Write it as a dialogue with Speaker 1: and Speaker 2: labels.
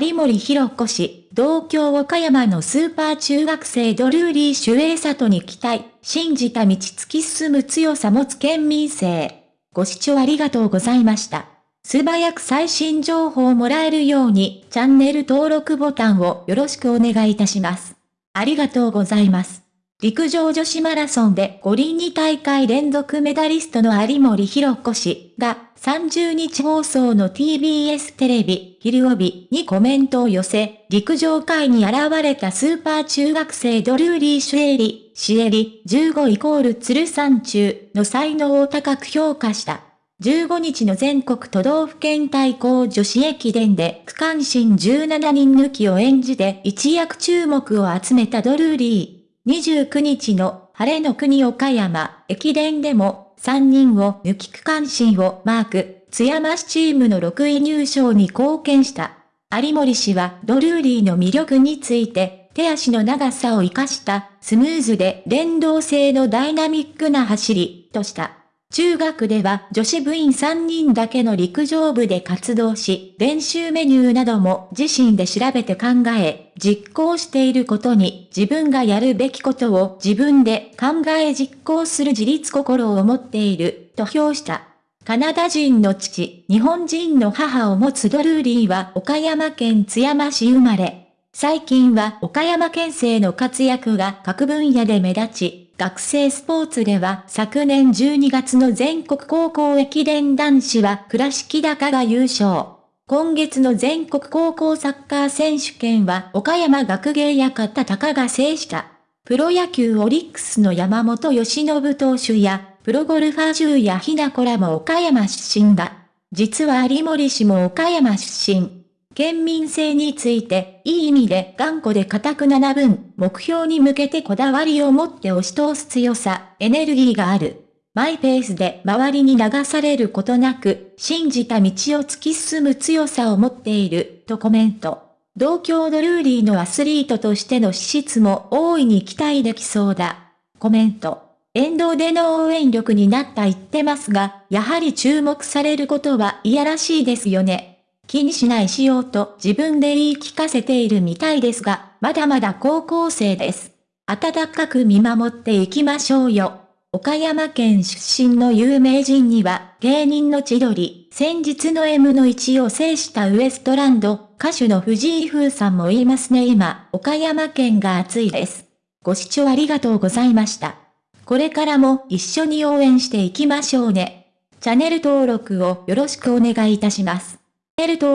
Speaker 1: 有森博子氏、同郷岡山のスーパー中学生ドルーリー・主衛里に期待、信じた道突き進む強さ持つ県民性。ご視聴ありがとうございました。素早く最新情報をもらえるように、チャンネル登録ボタンをよろしくお願いいたします。ありがとうございます。陸上女子マラソンで五輪2大会連続メダリストの有森博子氏が30日放送の TBS テレビ昼帯にコメントを寄せ、陸上界に現れたスーパー中学生ドルーリー・シュエリ、シエリ15イコール鶴山中の才能を高く評価した。15日の全国都道府県対抗女子駅伝で区間新17人抜きを演じて一躍注目を集めたドルーリー。29日の晴れの国岡山駅伝でも3人を抜き区間新をマーク、津山市チームの6位入賞に貢献した。有森氏はドルーリーの魅力について、手足の長さを活かしたスムーズで連動性のダイナミックな走り、とした。中学では女子部員3人だけの陸上部で活動し、練習メニューなども自身で調べて考え、実行していることに自分がやるべきことを自分で考え実行する自立心を持っている、と評した。カナダ人の父、日本人の母を持つドルーリーは岡山県津山市生まれ。最近は岡山県政の活躍が各分野で目立ち、学生スポーツでは昨年12月の全国高校駅伝男子は倉敷高が優勝。今月の全国高校サッカー選手権は岡山学芸館高が制した。プロ野球オリックスの山本由伸投手や、プロゴルファー中やひなこらも岡山出身だ。実は有森氏も岡山出身。県民性について、いい意味で頑固で固くな分、目標に向けてこだわりを持って押し通す強さ、エネルギーがある。マイペースで周りに流されることなく、信じた道を突き進む強さを持っている、とコメント。同郷ドルーリーのアスリートとしての資質も大いに期待できそうだ。コメント。沿道での応援力になった言ってますが、やはり注目されることはいやらしいですよね。気にしないしようと自分で言い聞かせているみたいですが、まだまだ高校生です。温かく見守っていきましょうよ。岡山県出身の有名人には、芸人の千鳥、先日の M の1を制したウエストランド、歌手の藤井風さんも言いますね今、岡山県が熱いです。ご視聴ありがとうございました。これからも一緒に応援していきましょうね。チャンネル登録をよろしくお願いいたします。ると